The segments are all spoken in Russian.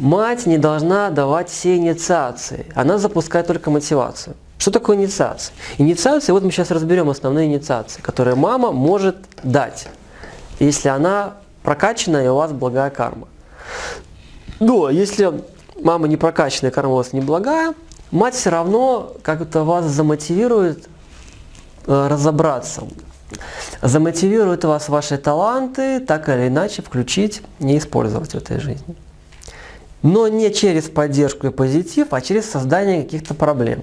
мать не должна давать все инициации. Она запускает только мотивацию. Что такое инициация? Инициация, вот мы сейчас разберем основные инициации, которые мама может дать, если она прокачана и у вас благая карма. Но если мама не прокачанная, карма у вас не благая, мать все равно как-то вас замотивирует э, разобраться, замотивирует вас ваши таланты так или иначе включить, не использовать в этой жизни. Но не через поддержку и позитив, а через создание каких-то проблем.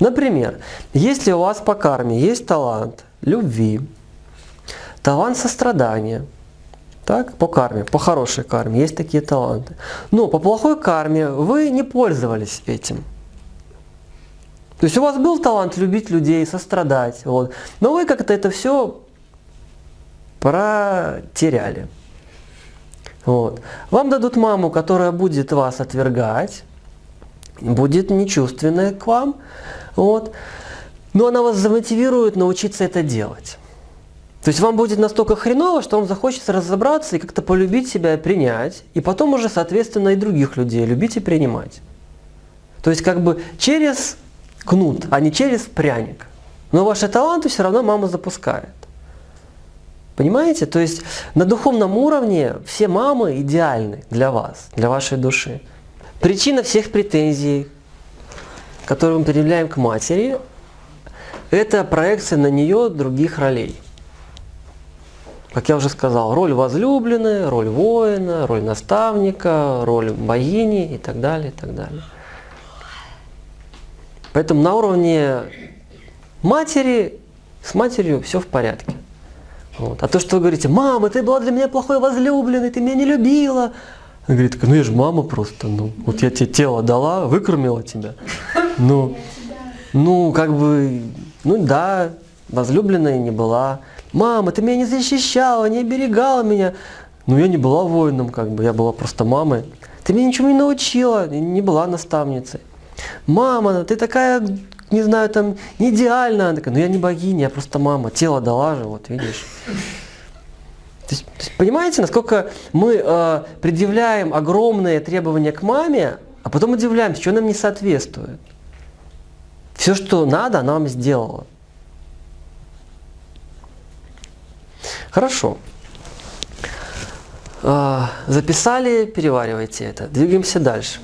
Например, если у вас по карме есть талант любви, талант сострадания, так, по карме, по хорошей карме есть такие таланты. Но по плохой карме вы не пользовались этим. То есть у вас был талант любить людей, сострадать, вот, но вы как-то это все протеряли. Вот. Вам дадут маму, которая будет вас отвергать, будет нечувственная к вам, вот. но она вас замотивирует научиться это делать. То есть вам будет настолько хреново, что вам захочется разобраться и как-то полюбить себя принять, и потом уже, соответственно, и других людей любить и принимать. То есть как бы через кнут, а не через пряник. Но ваши таланты все равно мама запускает. Понимаете? То есть на духовном уровне все мамы идеальны для вас, для вашей души. Причина всех претензий, которые мы предъявляем к матери, это проекция на нее других ролей. Как я уже сказал, роль возлюбленной, роль воина, роль наставника, роль богини и так далее, и так далее. Поэтому на уровне матери, с матерью все в порядке. Вот. А то, что вы говорите, мама, ты была для меня плохой возлюбленной, ты меня не любила. Она говорит, ну я же мама просто, ну, вот я тебе тело дала, выкормила тебя. Ну, ну, как бы, ну да, возлюбленная не была. Мама, ты меня не защищала, не оберегала меня. Ну, я не была воином, как бы, я была просто мамой. Ты меня ничего не научила, не была наставницей. Мама, ты такая, не знаю, там, не идеальная. Она такая, ну я не богиня, я просто мама, тело дала же, вот видишь. То есть, то есть, понимаете, насколько мы э, предъявляем огромные требования к маме, а потом удивляемся, что нам не соответствует. Все, что надо, она вам сделала. Хорошо. А, записали, переваривайте это. Двигаемся дальше.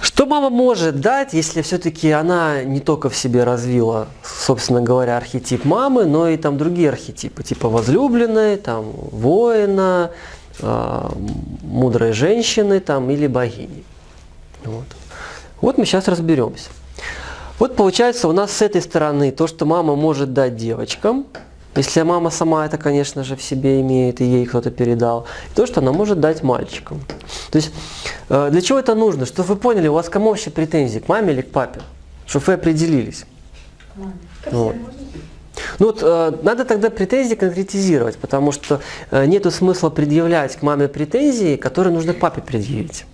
Что мама может дать, если все-таки она не только в себе развила, собственно говоря, архетип мамы, но и там другие архетипы, типа возлюбленной, там, воина, э, мудрой женщины там, или богини. Вот. вот мы сейчас разберемся. Вот получается у нас с этой стороны то, что мама может дать девочкам – если мама сама это, конечно же, в себе имеет, и ей кто-то передал, то, что она может дать мальчикам. То есть, э, для чего это нужно? Чтобы вы поняли, у вас кому вообще претензии, к маме или к папе? Чтобы вы определились. Вот. Ну вот, э, надо тогда претензии конкретизировать, потому что э, нет смысла предъявлять к маме претензии, которые нужно папе предъявить.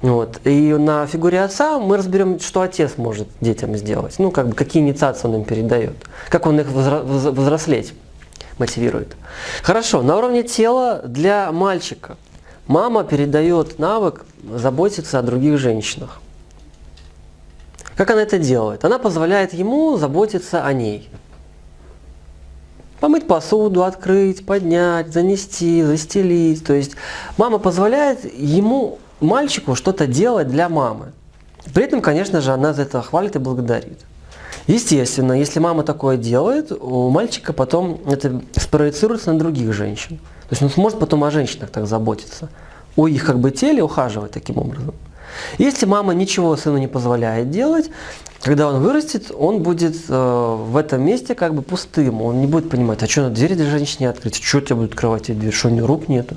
Вот. И на фигуре отца мы разберем, что отец может детям сделать. Ну, как бы, какие инициации он им передает. Как он их взрослеть мотивирует. Хорошо, на уровне тела для мальчика. Мама передает навык заботиться о других женщинах. Как она это делает? Она позволяет ему заботиться о ней. Помыть посуду, открыть, поднять, занести, застелить. То есть мама позволяет ему мальчику что-то делать для мамы. При этом, конечно же, она за это хвалит и благодарит. Естественно, если мама такое делает, у мальчика потом это спроецируется на других женщин. То есть он сможет потом о женщинах так заботиться, о их как бы теле ухаживать таким образом. Если мама ничего сыну не позволяет делать, когда он вырастет, он будет э, в этом месте как бы пустым. Он не будет понимать, а что, дверь для женщины открыть, что тебе будет открывать дверь, что у нее рук нету.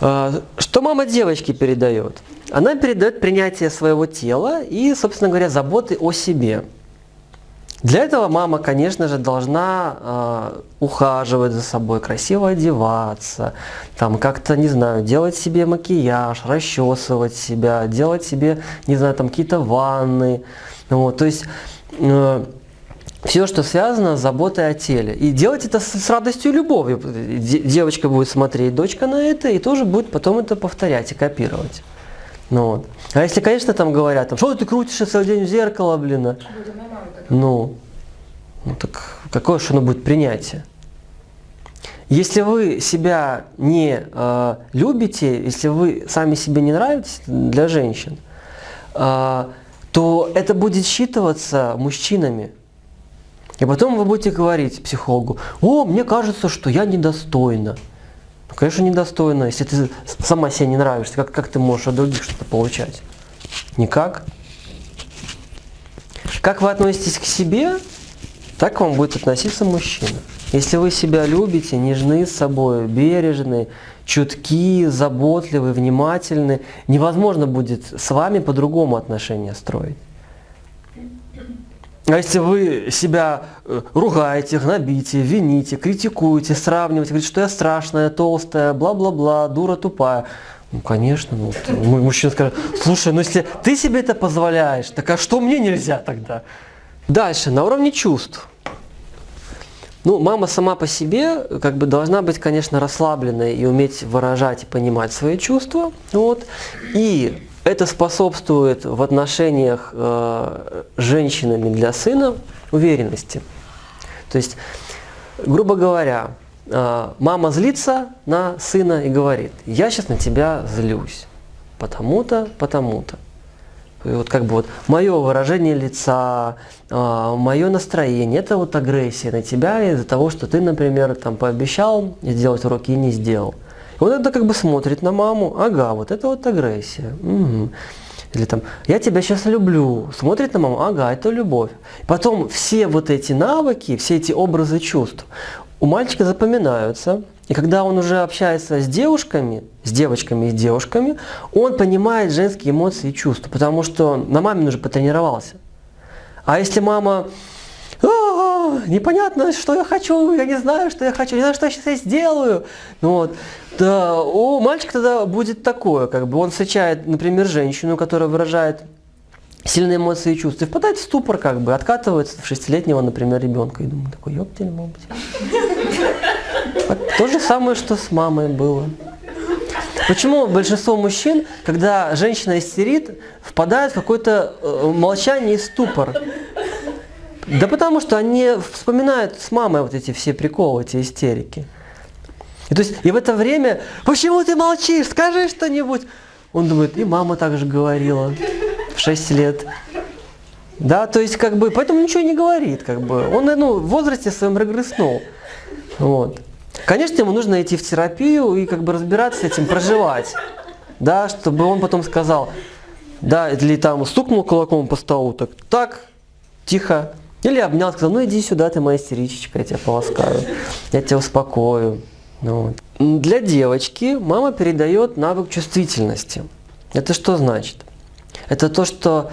А, что мама девочки передает? Она передает принятие своего тела и, собственно говоря, заботы о себе. Для этого мама, конечно же, должна э, ухаживать за собой, красиво одеваться, там как-то, не знаю, делать себе макияж, расчесывать себя, делать себе, не знаю, там какие-то ванны. Вот, то есть э, все, что связано с заботой о теле. И делать это с, радостью и любовью. Девочка будет смотреть, дочка на это, и тоже будет потом это повторять и копировать. Ну, вот. А если, конечно, там говорят, там, что ты крутишься целый день в зеркало, блин, а? ну, ну так какое же оно будет принятие? Если вы себя не э, любите, если вы сами себе не нравитесь для женщин, э, то это будет считываться мужчинами. И потом вы будете говорить психологу, о, мне кажется, что я недостойна. Ну, конечно, недостойна. Если ты сама себе не нравишься, как, как ты можешь от других что-то получать? Никак. Как вы относитесь к себе, так к вам будет относиться мужчина. Если вы себя любите, нежны с собой, бережны, чутки, заботливы, внимательны, невозможно будет с вами по-другому отношения строить. А если вы себя э, ругаете, гнобите, вините, критикуете, сравниваете, говорите, что я страшная, толстая, бла-бла-бла, дура тупая, ну, конечно, ну, мужчина скажет, слушай, ну если ты себе это позволяешь, так а что мне нельзя тогда? Дальше, на уровне чувств. Ну, мама сама по себе как бы должна быть, конечно, расслабленной и уметь выражать и понимать свои чувства. Вот. И это способствует в отношениях э, женщинами для сына уверенности. То есть, грубо говоря, э, мама злится на сына и говорит, я сейчас на тебя злюсь, потому-то, потому-то. И вот как бы вот мое выражение лица, э, мое настроение, это вот агрессия на тебя из-за того, что ты, например, там пообещал сделать уроки и не сделал. Он это как бы смотрит на маму, ага, вот это вот агрессия. Угу. Или там, я тебя сейчас люблю, смотрит на маму, ага, это любовь. Потом все вот эти навыки, все эти образы чувств у мальчика запоминаются. И когда он уже общается с девушками, с девочками и девушками, он понимает женские эмоции и чувства, потому что на маме уже потренировался. А если мама непонятно, что я хочу, я не знаю, что я хочу, не знаю, что я сейчас сделаю. Ну, вот. Да, у мальчика тогда будет такое, как бы он встречает, например, женщину, которая выражает сильные эмоции и чувства, и впадает в ступор, как бы, откатывается в шестилетнего, например, ребенка. И думаю, такой, ёптель, мать. То же самое, что с мамой было. Почему большинство мужчин, когда женщина истерит, впадают в какое-то э, молчание и ступор? Да потому что они вспоминают с мамой вот эти все приколы, эти истерики. И, то есть, и в это время, почему ты молчишь, скажи что-нибудь. Он думает, и мама так же говорила в 6 лет. Да, то есть, как бы, поэтому ничего не говорит, как бы. Он, ну, в возрасте своем регресснул. Вот. Конечно, ему нужно идти в терапию и как бы разбираться с этим, проживать. Да, чтобы он потом сказал, да, или там стукнул кулаком по столу, так, так, тихо, или обнял, сказал, ну иди сюда, ты моя истеричечка, я тебя полоскаю, я тебя успокою. Ну. Для девочки мама передает навык чувствительности. Это что значит? Это то, что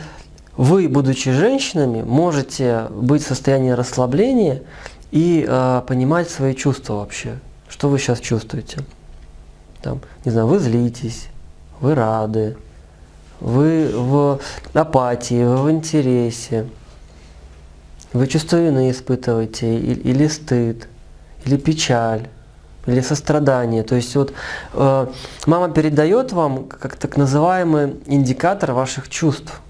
вы, будучи женщинами, можете быть в состоянии расслабления и э, понимать свои чувства вообще. Что вы сейчас чувствуете? Там, не знаю, вы злитесь, вы рады, вы в апатии, вы в интересе, вы чувство вины испытываете, или стыд, или печаль, или сострадание. То есть вот э, мама передает вам как так называемый индикатор ваших чувств.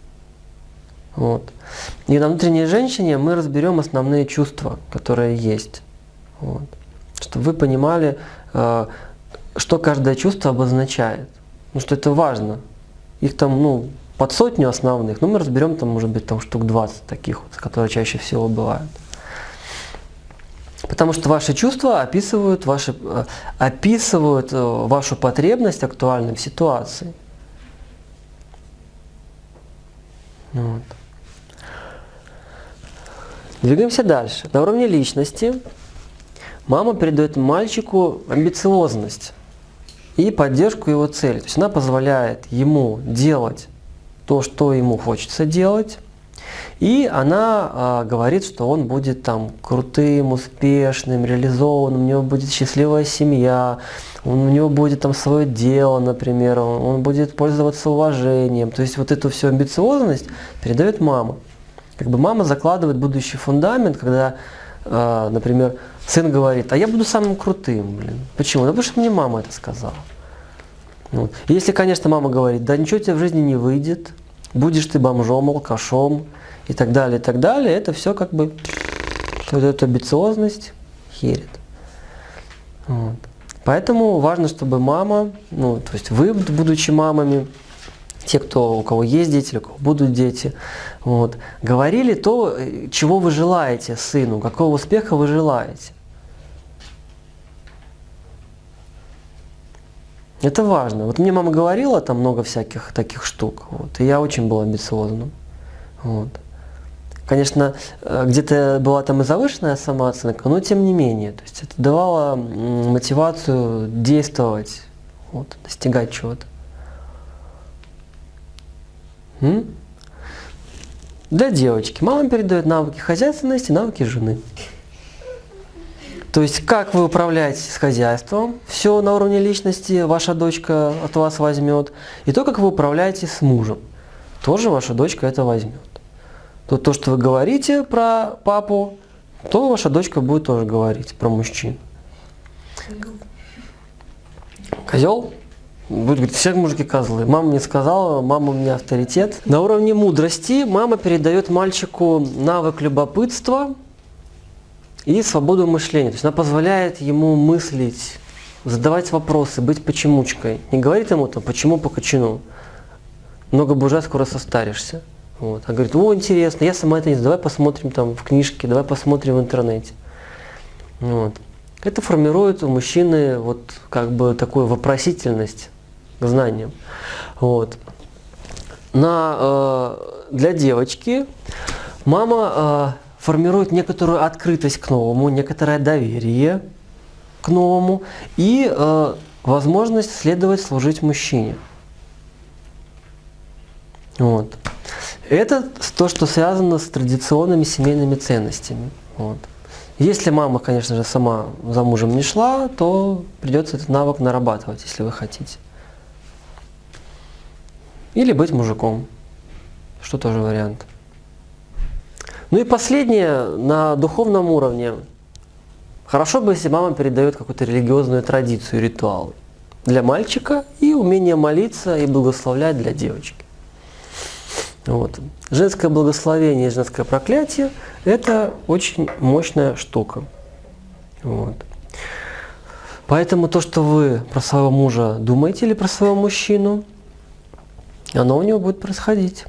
Вот. И на внутренней женщине мы разберем основные чувства, которые есть. Вот. Чтобы вы понимали, э, что каждое чувство обозначает. Ну что это важно. Их там, ну, под сотню основных, но мы разберем там, может быть, там штук 20 таких, вот, которые чаще всего бывают. Потому что ваши чувства описывают, ваши, э, описывают э, вашу потребность актуальной в ситуации. Вот. Двигаемся дальше. На уровне личности мама передает мальчику амбициозность и поддержку его цели. То есть она позволяет ему делать то, что ему хочется делать. И она а, говорит, что он будет там крутым, успешным, реализованным, у него будет счастливая семья, у него будет там свое дело, например, он, он будет пользоваться уважением. То есть вот эту всю амбициозность передает мама. Как бы мама закладывает будущий фундамент, когда, э, например, сын говорит, а я буду самым крутым, блин. Почему? Ну, потому что мне мама это сказала. Вот. Если, конечно, мама говорит, да ничего у тебя в жизни не выйдет, будешь ты бомжом, алкашом и так далее, и так далее, это все как бы, вот эта амбициозность херит. Вот. Поэтому важно, чтобы мама, ну, то есть вы, будучи мамами, те, кто, у кого есть дети, у кого будут дети, вот, говорили то, чего вы желаете сыну, какого успеха вы желаете. Это важно. Вот мне мама говорила там много всяких таких штук, вот, и я очень был амбициозным. Вот. Конечно, э, где-то была там и завышенная самооценка, но тем не менее. То есть это давало мотивацию действовать, вот, достигать чего-то. Для девочки. Мама передает навыки хозяйственности, навыки жены. То есть, как вы управляете с хозяйством, все на уровне личности ваша дочка от вас возьмет. И то, как вы управляете с мужем, тоже ваша дочка это возьмет. То, то что вы говорите про папу, то ваша дочка будет тоже говорить про мужчин. Козел? Будет говорить, все мужики козлы. Мама мне сказала, мама у меня авторитет. На уровне мудрости мама передает мальчику навык любопытства, и свободу мышления. То есть она позволяет ему мыслить, задавать вопросы, быть почемучкой. Не говорит ему там, почему по кочану. Много бужа, скоро состаришься. Вот. А говорит, о, интересно, я сама это не знаю, давай посмотрим там в книжке, давай посмотрим в интернете. Вот. Это формирует у мужчины вот как бы такую вопросительность к знаниям. Вот. На, э, для девочки мама э, формирует некоторую открытость к новому, некоторое доверие к новому и э, возможность следовать служить мужчине. Вот. Это то, что связано с традиционными семейными ценностями. Вот. Если мама, конечно же, сама за мужем не шла, то придется этот навык нарабатывать, если вы хотите. Или быть мужиком, что тоже вариант. Ну и последнее, на духовном уровне. Хорошо бы, если мама передает какую-то религиозную традицию, ритуал для мальчика и умение молиться и благословлять для девочки. Вот. Женское благословение и женское проклятие – это очень мощная штука. Вот. Поэтому то, что вы про своего мужа думаете или про своего мужчину, оно у него будет происходить.